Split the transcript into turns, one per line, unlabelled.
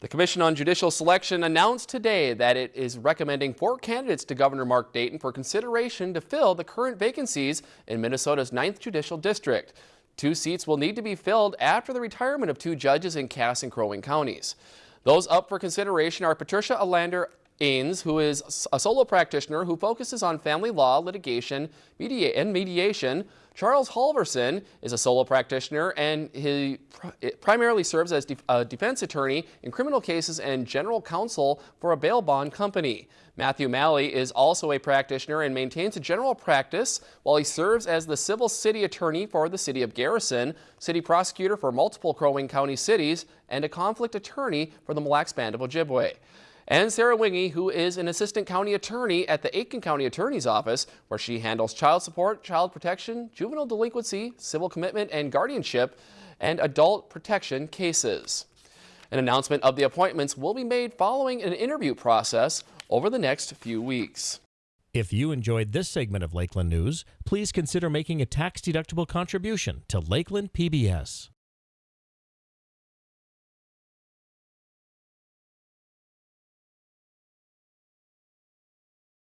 The Commission on Judicial Selection announced today that it is recommending four candidates to Governor Mark Dayton for consideration to fill the current vacancies in Minnesota's 9th Judicial District. Two seats will need to be filled after the retirement of two judges in Cass and Crow Wing counties. Those up for consideration are Patricia Alander Ains, who is a solo practitioner who focuses on family law, litigation, media and mediation. Charles Halverson is a solo practitioner and he primarily serves as a defense attorney in criminal cases and general counsel for a bail bond company. Matthew Malley is also a practitioner and maintains a general practice while he serves as the civil city attorney for the city of Garrison, city prosecutor for multiple Crow Wing County cities, and a conflict attorney for the Mille Lacs Band of Ojibwe and Sarah Wingy, who is an assistant county attorney at the Aitkin County Attorney's Office, where she handles child support, child protection, juvenile delinquency, civil commitment and guardianship, and adult protection cases. An announcement of the appointments will be made following an interview process over the next few weeks.
If you enjoyed this segment of Lakeland News, please consider making a tax-deductible contribution to Lakeland PBS.